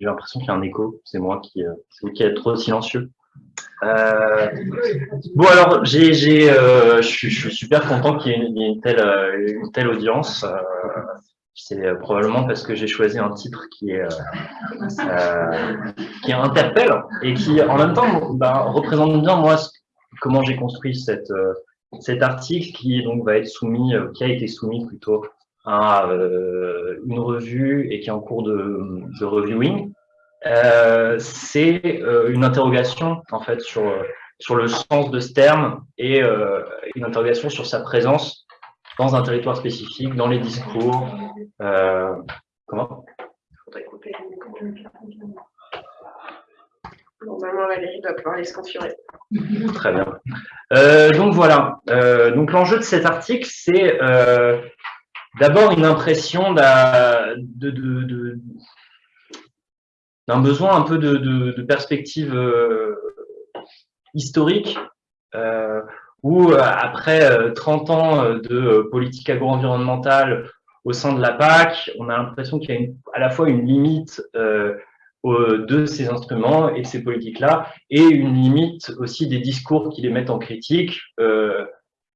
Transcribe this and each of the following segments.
J'ai l'impression qu'il y a un écho. C'est moi qui, euh, qui est trop silencieux. Euh, bon alors, j'ai, j'ai, euh, je, suis, super content qu'il y ait une, telle, euh, une telle audience. Euh, c'est probablement parce que j'ai choisi un titre qui est qui interpelle et qui en même temps ben, représente bien moi comment j'ai construit cette cet article qui donc va être soumis, qui a été soumis plutôt à euh, une revue et qui est en cours de, de reviewing, euh, c'est euh, une interrogation en fait sur, sur le sens de ce terme et une interrogation sur sa présence dans un territoire spécifique, dans les discours. comment? Normalement, Valérie doit pouvoir les se configurer. Très bien. Euh, donc voilà. Euh, donc l'enjeu de cet article, c'est euh, d'abord une impression d'un besoin un peu de, perspective euh, historique, euh, où après 30 ans de politique agro-environnementale au sein de la PAC, on a l'impression qu'il y a à la fois une limite de ces instruments et de ces politiques-là, et une limite aussi des discours qui les mettent en critique,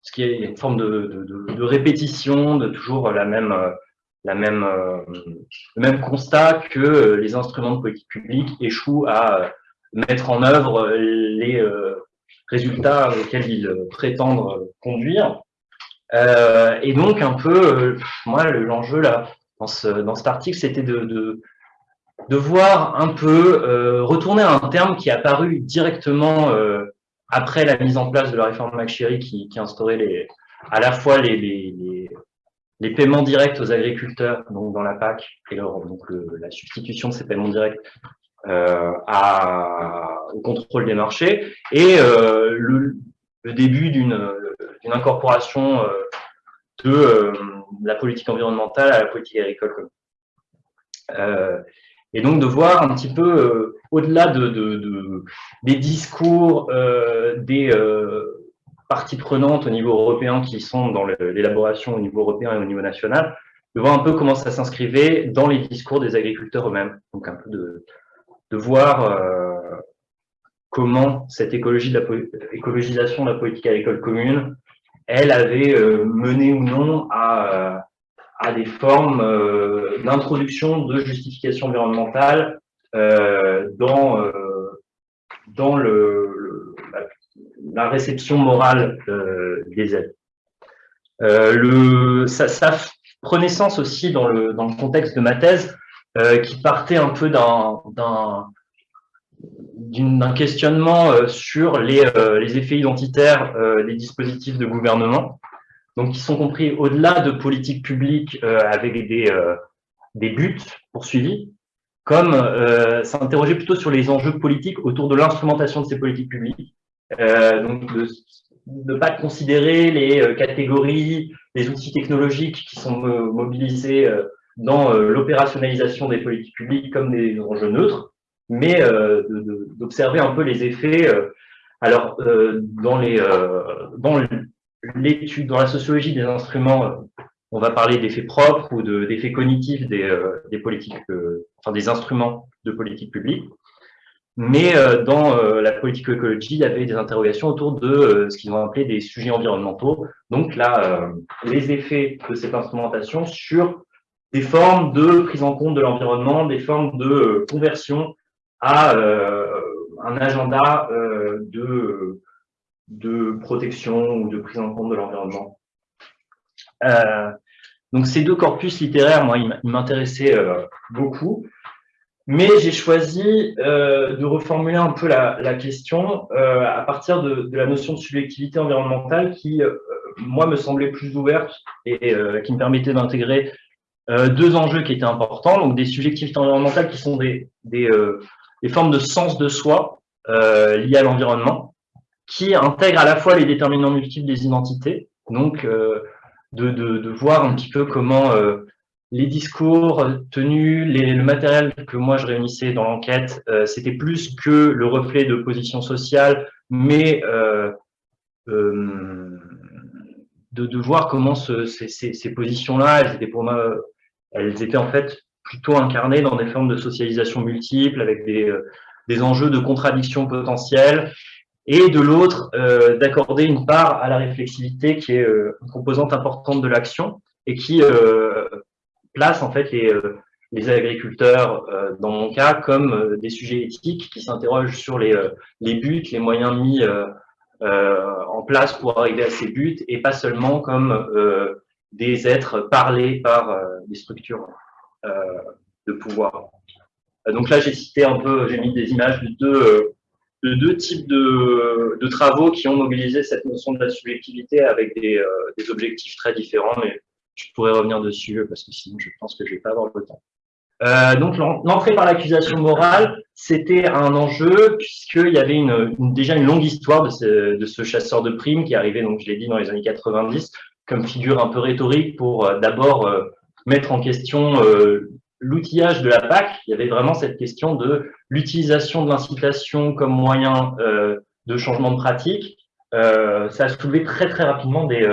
ce qui est une forme de, répétition, de toujours la même, la même, le même constat que les instruments de politique publique échouent à mettre en œuvre les résultats auxquels ils prétendent conduire. Euh, et donc, un peu, moi, l'enjeu là, dans, dans cet article, c'était de, de, voir un peu, euh, retourner à un terme qui est apparu directement euh, après la mise en place de la réforme McSherry qui, instaurait à la fois les, paiements directs aux agriculteurs, donc dans la PAC, et donc la substitution de ces paiements directs euh, au contrôle des marchés, et euh, le, début d'une incorporation euh, de la politique environnementale à la politique agricole commune. Euh, et donc de voir un petit peu euh, au-delà de, de, de, des discours euh, des euh, parties prenantes au niveau européen qui sont dans l'élaboration au niveau européen et au niveau national, de voir un peu comment ça s'inscrivait dans les discours des agriculteurs eux-mêmes. Donc un peu de, de voir euh, comment cette écologie de la, écologisation de la politique agricole commune, elle avait euh, mené ou non à à des formes euh, d'introduction de justification environnementale euh, dans, euh, dans le, la, réception morale des aides. le, ça, prenait sens aussi dans le, dans le contexte de ma thèse, qui partait un peu d'un d'un questionnement sur les, les effets identitaires des dispositifs de gouvernement donc qui sont compris au-delà de politiques publiques euh, avec des, euh, des buts poursuivis, comme euh, s'interroger plutôt sur les enjeux politiques autour de l'instrumentation de ces politiques publiques, donc de ne pas considérer les catégories, les outils technologiques qui sont mobilisés dans l'opérationnalisation des politiques publiques comme des enjeux neutres, mais d'observer un peu les effets. alors, dans, les, dans l'étude, dans la sociologie des instruments, euh, on va parler d'effets propres ou d'effets cognitifs des, euh, des politiques, euh, enfin des instruments de politique publique. Mais dans la politique écologie, il y avait des interrogations autour de ce qu'ils ont appelé des sujets environnementaux. Donc là, les effets de cette instrumentation sur des formes de prise en compte de l'environnement, des formes de conversion à un agenda de de protection ou de prise en compte de l'environnement. Euh, donc ces deux corpus littéraires, moi, ils m'intéressaient euh, beaucoup, mais j'ai choisi euh, de reformuler un peu la, question à partir de, la notion de subjectivité environnementale qui, moi, me semblait plus ouverte et qui me permettait d'intégrer deux enjeux qui étaient importants, donc des subjectivités environnementales qui sont des, des, des formes de sens de soi liées à l'environnement, qui intègre à la fois les déterminants multiples des identités, donc euh, de, de, de, voir un petit peu comment euh, les discours tenus, les, le matériel que moi je réunissais dans l'enquête, euh, c'était plus que le reflet de position sociale, mais euh, euh, de, de, voir comment ce, ces, ces, ces positions-là, elles étaient pour moi, elles étaient en fait plutôt incarné dans des formes de socialisation multiples, avec des, des enjeux de contradiction potentielle, et de l'autre, d'accorder une part à la réflexivité qui est une composante importante de l'action, et qui place en fait les, les agriculteurs, euh, dans mon cas, comme euh, des sujets éthiques qui s'interrogent sur les, euh, les buts, les moyens mis en place pour arriver à ces buts, et pas seulement comme des êtres parlés par des structures de pouvoir. Donc là, j'ai cité un peu, j'ai mis des images de deux, de deux types de, de, travaux qui ont mobilisé cette notion de la subjectivité avec des, des objectifs très différents, mais je pourrais revenir dessus parce que sinon je pense que je vais pas avoir le temps. Euh, donc l'entrée par l'accusation morale, c'était un enjeu puisqu'il y avait une, déjà une longue histoire de ce, de ce, chasseur de primes qui arrivait, donc je l'ai dit, dans les années 90, comme figure un peu rhétorique pour euh, d'abord euh, mettre en question l'outillage de la PAC. Il y avait vraiment cette question de l'utilisation de l'incitation comme moyen de changement de pratique. ça a soulevé très très rapidement des,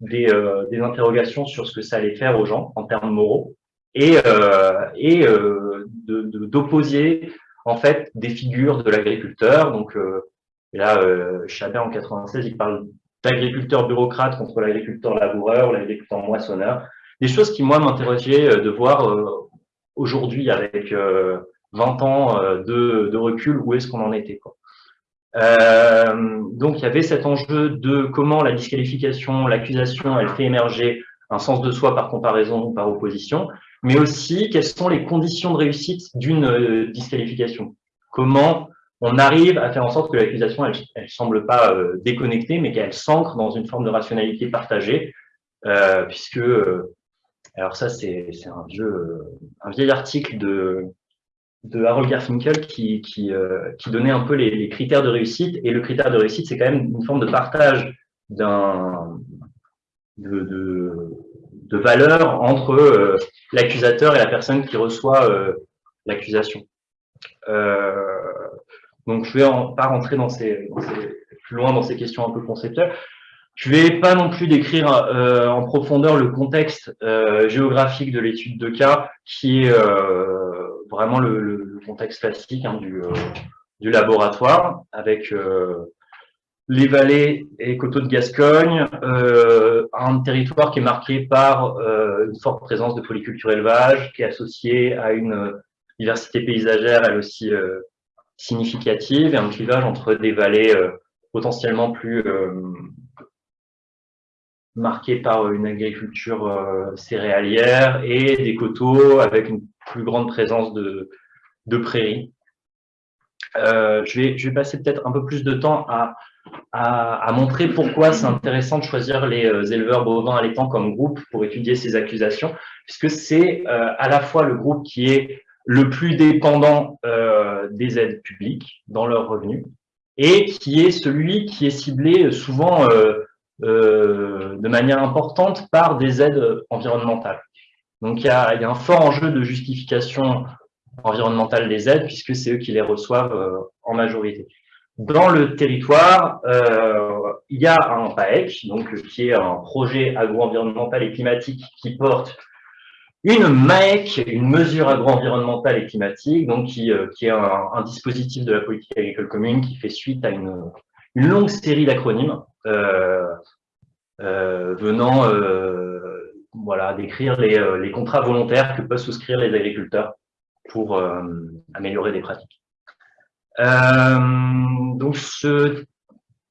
des, des interrogations sur ce que ça allait faire aux gens en termes moraux et, euh, et euh, d'opposer en fait des figures de l'agriculteur. Donc euh, là, euh, Chabert en 96, il parle d'agriculteur bureaucrate contre l'agriculteur laboureur, l'agriculteur moissonneur. Des choses qui, moi, m'interrogeaient de voir aujourd'hui, avec 20 ans de, de recul, où est-ce qu'on en était. Euh, donc, il y avait cet enjeu de comment la disqualification, l'accusation, elle fait émerger un sens de soi par comparaison ou par opposition, mais aussi quelles sont les conditions de réussite d'une euh, disqualification? Comment on arrive à faire en sorte que l'accusation, elle ne semble pas euh, déconnectée, mais qu'elle s'ancre dans une forme de rationalité partagée, euh, puisque, euh, alors ça c'est un vieux, un vieil article de, Harold Garfinkel qui, qui, donnait un peu les, critères de réussite, et le critère de réussite, c'est quand même une forme de partage d'un de, de, valeur entre euh, l'accusateur et la personne qui reçoit euh, l'accusation. Euh, donc, je vais en, pas rentrer dans ces, plus loin dans ces questions un peu conceptuelles. Je vais pas non plus décrire euh, en profondeur le contexte euh, géographique de l'étude de cas, qui est euh, vraiment le, le, contexte classique hein, du, du, laboratoire, avec les vallées et coteaux de Gascogne, euh, un territoire qui est marqué par euh, une forte présence de polyculture élevage, qui est associé à une diversité paysagère, elle aussi euh, significative, et un clivage entre des vallées euh, potentiellement plus euh, marquées par une agriculture euh, céréalière et des coteaux avec une plus grande présence de, de prairies. je, vais, je vais passer peut-être un peu plus de temps à à, montrer pourquoi c'est intéressant de choisir les euh, éleveurs bovins allaitants comme groupe pour étudier ces accusations, puisque c'est euh, à la fois le groupe qui est le plus dépendant euh, des aides publiques dans leurs revenus et qui est celui qui est ciblé souvent de manière importante par des aides environnementales. Donc il y a, un fort enjeu de justification environnementale des aides puisque c'est eux qui les reçoivent en majorité. Dans le territoire, euh, il y a un PAEC, donc, qui est un projet agro-environnemental et climatique qui porte une MAEC, une mesure agro-environnementale et climatique, donc qui, euh, est un, dispositif de la politique agricole commune qui fait suite à une, longue série d'acronymes euh, euh venant euh, voilà, décrire les, euh, contrats volontaires que peuvent souscrire les agriculteurs pour améliorer des pratiques. Euh, donc ce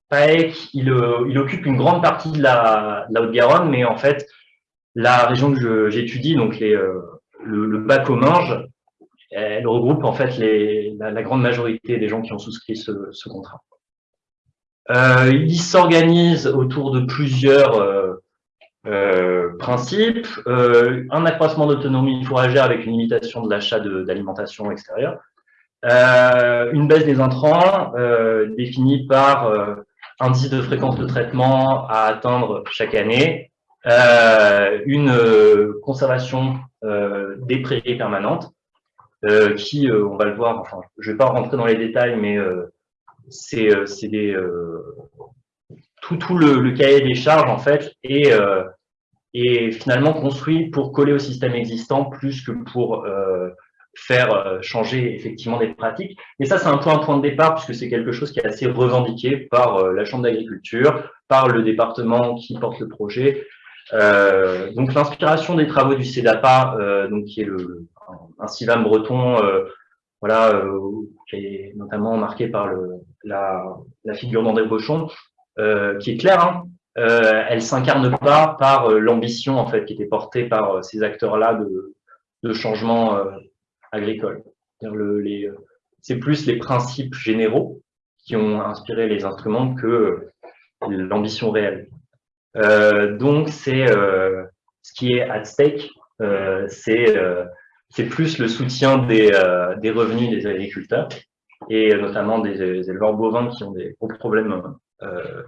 PAEC, il, euh, occupe une grande partie de la, Haute-Garonne, mais en fait, la région que j'étudie, donc euh, le, le bas Comminges, elle regroupe en fait la, grande majorité des gens qui ont souscrit ce contrat. Euh, il s'organise autour de plusieurs euh, euh, principes. un accroissement d'autonomie fourragère avec une limitation de l'achat d'alimentation extérieure. Euh, une baisse des intrants euh, définie par euh, indice de fréquence de traitement à atteindre chaque année, euh, une euh, conservation des prairies permanentes, qui, on va le voir, enfin, je ne vais pas rentrer dans les détails, mais c'est des tout, tout le, le, cahier des charges en fait est est finalement construit pour coller au système existant plus que pour faire changer effectivement des pratiques. Et ça, c'est un peu un point de départ, puisque c'est quelque chose qui est assez revendiqué par la Chambre d'agriculture, par le département qui porte le projet. donc l'inspiration des travaux du CEDAPA, donc, qui est le, un, CIVAM breton voilà, euh, qui est notamment marqué par le, la, figure d'André Bochon, euh, qui est claire. Hein, euh, elle s'incarne pas par euh, l'ambition en fait qui était portée par euh, ces acteurs-là de, changement agricole. C'est plus les principes généraux qui ont inspiré les instruments que l'ambition réelle. donc c'est ce qui est at stake, c'est plus le soutien des, des, revenus des agriculteurs et notamment des, éleveurs bovins qui ont des gros problèmes euh,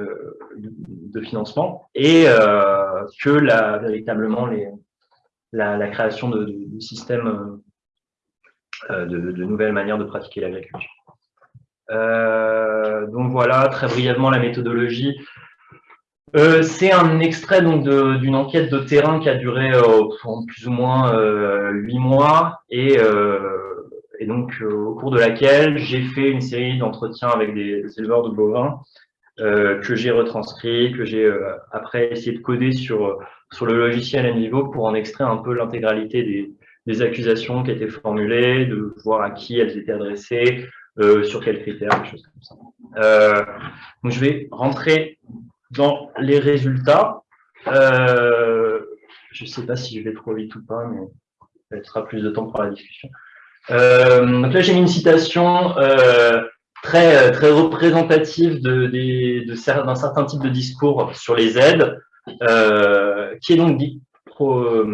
euh de financement et euh, que la, véritablement les, la, création de, de, systèmes de, nouvelles manières de pratiquer l'agriculture. donc voilà, très brièvement la méthodologie. C'est un extrait donc d'une enquête de terrain qui a duré plus ou moins huit mois et, et donc au cours de laquelle j'ai fait une série d'entretiens avec des, éleveurs de bovins que j'ai retranscrit, que j'ai après essayé de coder sur sur le logiciel Envivo pour en extraire un peu l'intégralité des, accusations qui étaient formulées, de voir à qui elles étaient adressées, sur quels critères, des choses comme ça. donc je vais rentrer dans les résultats. Euh, je ne sais pas si je vais trop vite ou pas, mais il sera plus de temps pour la discussion. Euh, donc là, j'ai mis une citation euh, très, très représentative d'un de, de, certain type de discours sur les aides, euh, qui est donc dit, pro,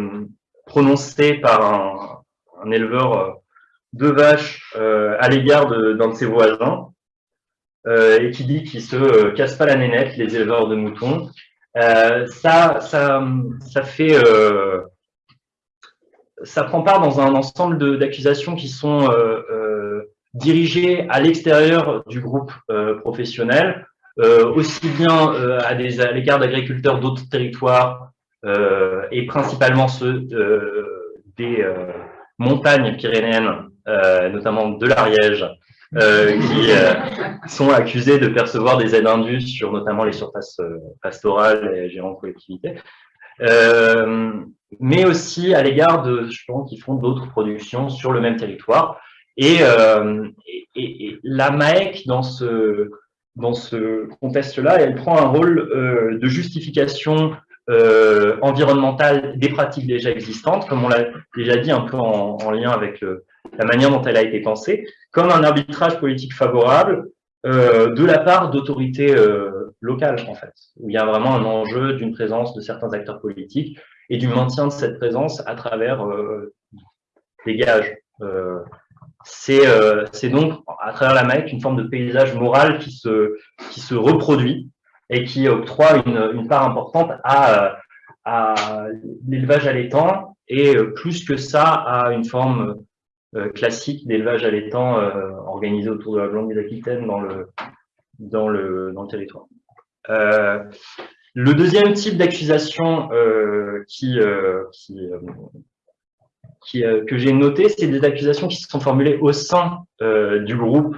prononcé par un, un, éleveur de vaches à l'égard d'un de, ses voisins. Euh, et qui dit qu'ils se euh, cassent pas la nénette, les éleveurs de moutons. Euh, ça, ça, ça fait, ça prend part dans un ensemble d'accusations qui sont dirigées à l'extérieur du groupe professionnel, aussi bien à l'égard d'agriculteurs d'autres territoires et principalement ceux des montagnes pyrénéennes, notamment de l'Ariège, euh, qui euh, sont accusés de percevoir des aides indues sur notamment les surfaces euh, pastorales et gérants de collectivités, mais aussi à l'égard de gens qui font d'autres productions sur le même territoire. Et, et, et la MAEC, dans ce, dans ce contexte-là, elle prend un rôle de justification euh, environnementale des pratiques déjà existantes, comme on l'a déjà dit un peu en, en lien avec le, la manière dont elle a été pensée, comme un arbitrage politique favorable euh, de la part d'autorités euh, locales, en fait, où il y a vraiment un enjeu d'une présence de certains acteurs politiques et du maintien de cette présence à travers euh, des gages. Euh, c'est donc, à travers la MAEC, une forme de paysage moral qui se, qui se reproduit et qui octroie une, une part importante à, à l'élevage allaitant et plus que ça à une forme euh, classique d'élevage allaitant euh, organisé autour de la Blanque d'Aquitaine dans le, dans, le, dans le territoire. Euh, le deuxième type d'accusation qui, qui, qui que j'ai noté, c'est des accusations qui sont formulées au sein du groupe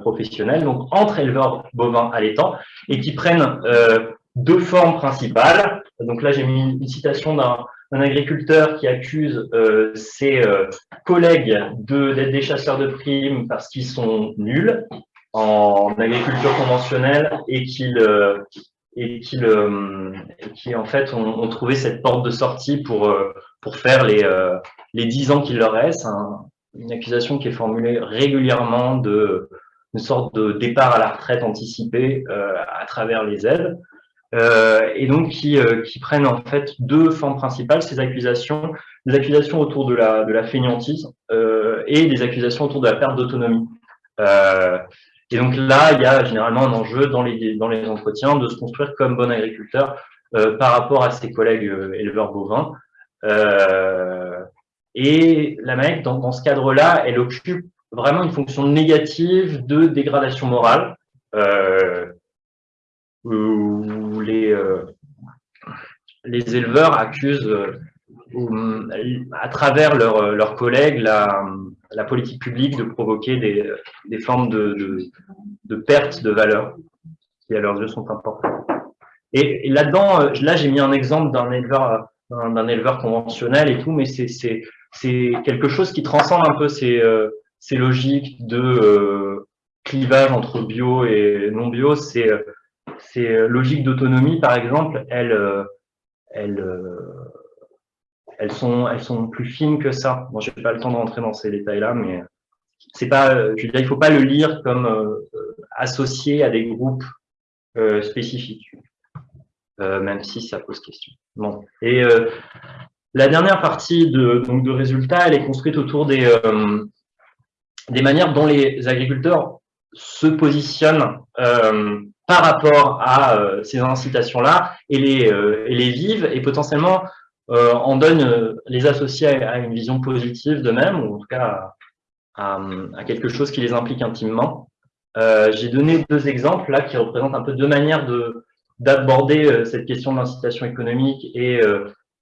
professionnel, donc entre éleveurs bovins allaitants, et qui prennent deux formes principales. Donc là, j'ai mis une citation d'un un agriculteur qui accuse euh, ses euh, collègues d'être des chasseurs de primes parce qu'ils sont nuls en agriculture conventionnelle et qu'ils euh, et qu'ils euh, qui en fait ont, ont, trouvé cette porte de sortie pour euh, pour faire les les dix ans qu'il leur reste hein. une accusation qui est formulée régulièrement de une sorte de départ à la retraite anticipée à travers les aides euh, et donc qui, euh, qui, prennent en fait deux formes principales, ces accusations, des accusations autour de la, de la fainéantise euh, et des accusations autour de la perte d'autonomie. Euh, et donc là, il y a généralement un enjeu dans les, dans les entretiens de se construire comme bon agriculteur euh, par rapport à ses collègues éleveurs bovins. et la MAEC, dans, dans ce cadre-là, elle occupe vraiment une fonction négative de dégradation morale. Euh, où les, euh, les éleveurs accusent à travers leurs collègues la, la, politique publique de provoquer des, des formes de, de, de, perte de valeur qui à leurs yeux sont importantes. Et, là-dedans, là j'ai mis un exemple d'un éleveur, d'un éleveur conventionnel et tout, mais c'est quelque chose qui transcende un peu ces, ces logiques de euh, clivage entre bio et non bio. C'est ces logiques d'autonomie, par exemple, elles, elles, elles sont, elles sont plus fines que ça. Bon, je n'ai pas le temps de rentrer dans ces détails-là, mais c'est pas, je veux dire, il faut pas le lire comme euh, associé à des groupes euh, spécifiques, euh, même si ça pose question. Bon. Et la dernière partie de, donc, de résultats, elle est construite autour des, des manières dont les agriculteurs se positionnent par rapport à ces incitations-là et les, et les vivent et potentiellement euh, on donne euh, les associés à, une vision positive d'eux-mêmes, ou en tout cas à, quelque chose qui les implique intimement. Euh, j'ai donné deux exemples là qui représentent un peu deux manières de d'aborder cette question de l'incitation économique et,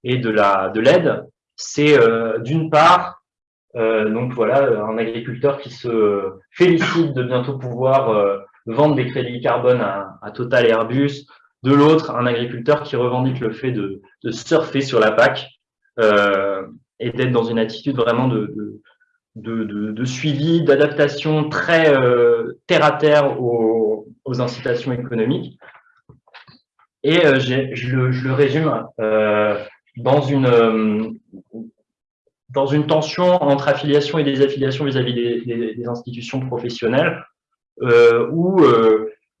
et de la de l'aide. C'est d'une part donc voilà un agriculteur qui se félicite de bientôt pouvoir vendre des crédits carbone à, à Total et Airbus, de l'autre, un agriculteur qui revendique le fait de, surfer sur la PAC euh, et d'être dans une attitude vraiment de, suivi, d'adaptation très euh, terre à terre aux, incitations économiques. Et euh, je, le, résume dans une dans une tension entre affiliation et désaffiliation vis-à-vis des, institutions professionnelles, où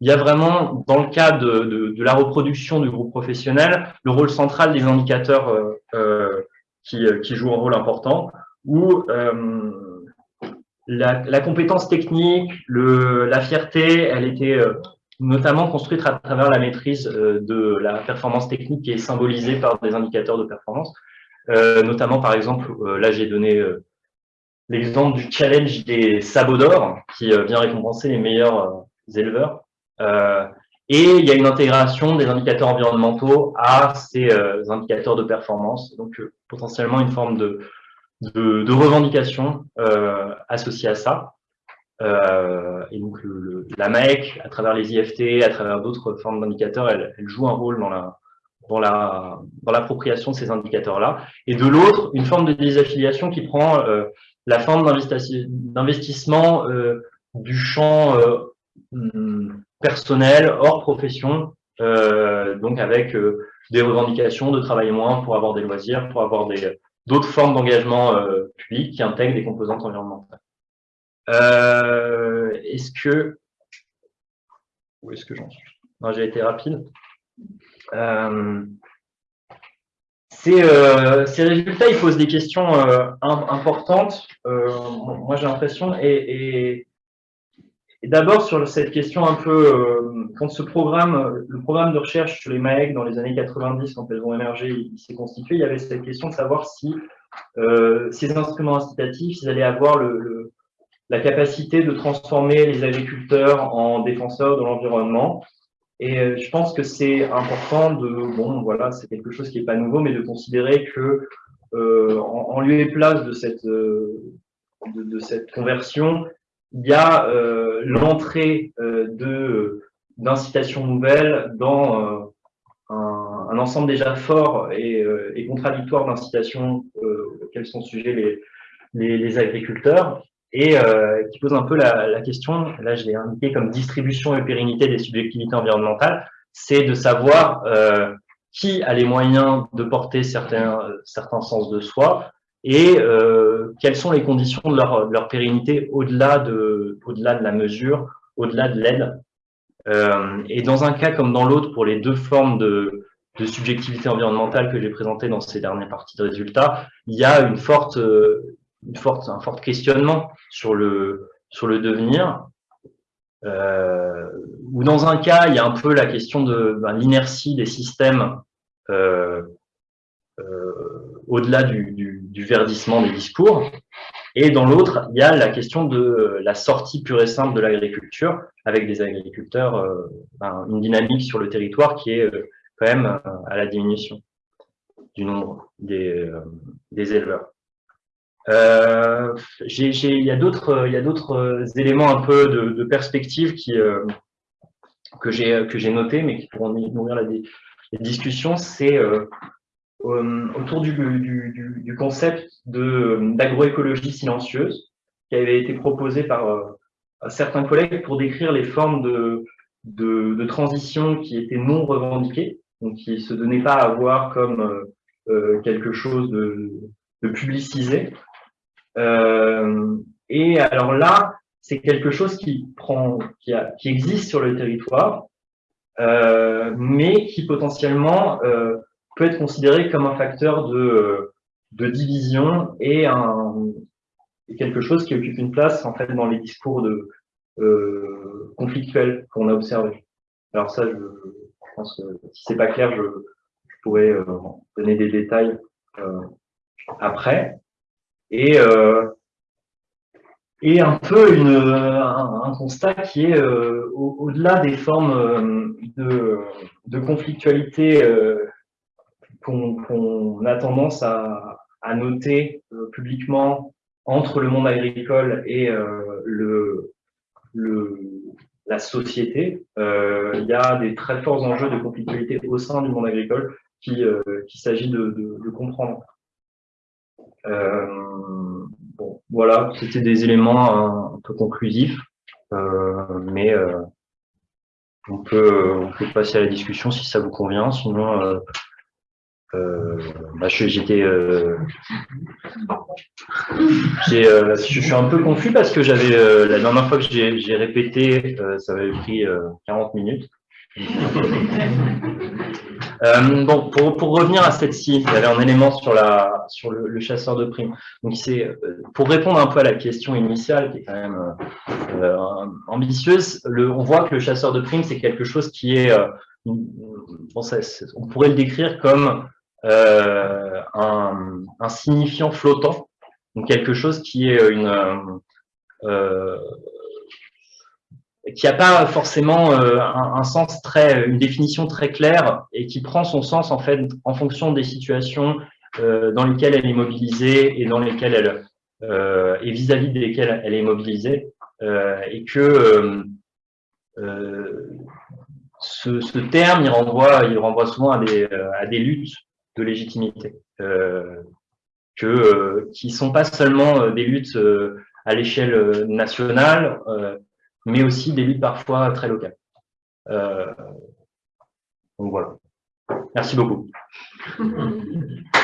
il y a vraiment, dans le cas de, de, la reproduction du groupe professionnel, le rôle central des indicateurs euh, euh qui, euh, qui, jouent un rôle important, où euh, la, la, compétence technique, le, la fierté, elle était euh, notamment construite à travers la maîtrise de la performance technique qui est symbolisée par des indicateurs de performance. notamment, par exemple, là j'ai donné l'exemple du challenge des sabots d'or, qui vient récompenser les meilleurs éleveurs. Euh, et il y a une intégration des indicateurs environnementaux à ces euh, indicateurs de performance, donc euh, potentiellement une forme de, de, revendication associée à ça. et donc la MAEC, à travers les IFT, à travers d'autres formes d'indicateurs, elle, elle, joue un rôle dans la dans la dans l'appropriation de ces indicateurs-là. Et de l'autre, une forme de désaffiliation qui prend la forme d'investissement du champ personnel, hors profession, euh, donc avec euh, des revendications de travailler moins pour avoir des loisirs, pour avoir des d'autres formes d'engagement euh, public qui intègrent des composantes environnementales. est-ce que où est-ce que j'en suis? J'ai été rapide. Ces, ces, résultats, ils posent des questions importantes. moi, j'ai l'impression, et, et d'abord, sur cette question un peu, euh, quand ce programme, le programme de recherche sur les MAEC dans les années 90, quand elles ont émergé, il, s'est constitué, il y avait cette question de savoir si euh, ces instruments incitatifs, ils allaient avoir le, la capacité de transformer les agriculteurs en défenseurs de l'environnement. Et euh, je pense que c'est important de, bon, voilà, c'est quelque chose qui n'est pas nouveau, mais de considérer que euh, en, en, lieu et place de cette, euh, de, de cette conversion, il y a euh, l'entrée euh, de d'incitations nouvelles dans euh, un, un, ensemble déjà fort et, et contradictoire d'incitations auxquelles sont sujets les, les, les agriculteurs et qui pose un peu la, la question, là je l'ai indiqué comme distribution et pérennité des subjectivités environnementales, c'est de savoir qui a les moyens de porter certains, certains sens de soi, et euh, quelles sont les conditions de leur, leur pérennité au-delà de, au de la mesure, au-delà de l'aide? Euh, et dans un cas comme dans l'autre, pour les deux formes de, de subjectivité environnementale que j'ai présentées dans ces dernières parties de résultats, il y a une forte, une forte, un fort questionnement sur le, sur le devenir. Euh, ou dans un cas, il y a un peu la question de ben, l'inertie des systèmes euh, euh, au-delà du, verdissement des discours. Et dans l'autre, il y a la question de la sortie pure et simple de l'agriculture, avec des agriculteurs, euh, une dynamique sur le territoire qui est euh, quand même à la diminution. du nombre des, éleveurs. Euh, il y a d'autres éléments un peu de, perspective que j'ai noté, mais qui pourront nourrir la, la c'est autour du, du, du, concept d'agroécologie silencieuse qui avait été proposé par certains collègues pour décrire les formes de, de, de, transition qui étaient non revendiquées, donc qui se donnaient pas à voir comme euh, euh, quelque chose de, de publicisé. Euh, et alors là, c'est quelque chose qui, prend, qui, a, qui, existe sur le territoire, euh, mais qui potentiellement euh, peut être considéré comme un facteur de, de division et un, quelque chose qui occupe une place en fait dans les discours de, euh, conflictuels qu'on a observés. Alors ça, je, pense que si c'est pas clair, je, pourrais euh, donner des détails euh, après. Et, euh, et un peu une, un, constat qui est euh, au-delà des formes de, de conflictualité qu'on qu a tendance à, noter publiquement entre le monde agricole et euh, la société. Euh, il y a des très forts enjeux de conflictualité au sein du monde agricole qu'il euh, s'agit de, comprendre. Euh, voilà, c'était des éléments un, peu conclusifs, euh, mais euh, on, peut, passer à la discussion si ça vous convient. Sinon, euh, bah, j'étais, euh, euh, je suis un peu confus parce que j'avais euh, la dernière fois que j'ai répété, euh, ça avait pris 40 minutes. bon, pour, pour, revenir à cette-ci, il y avait un élément sur, la, sur le, le chasseur de primes. Donc, c'est pour répondre un peu à la question initiale, qui est quand même ambitieuse, le, on voit que le chasseur de primes, c'est quelque chose qui est, bon, ça, on pourrait le décrire comme euh, un, signifiant flottant, donc quelque chose qui est une euh, qui n'a pas forcément euh, un, sens très, une définition très claire et qui prend son sens en fait en fonction des situations euh, dans lesquelles elle est mobilisée et dans lesquelles elle euh, et vis-à-vis -vis desquelles elle est mobilisée euh, et que ce, ce, terme il renvoie, il renvoie souvent à des, à des luttes de légitimité, euh, que, euh, qui sont pas seulement euh, des luttes à l'échelle nationale, mais aussi des luttes parfois très locales. donc voilà. Merci beaucoup.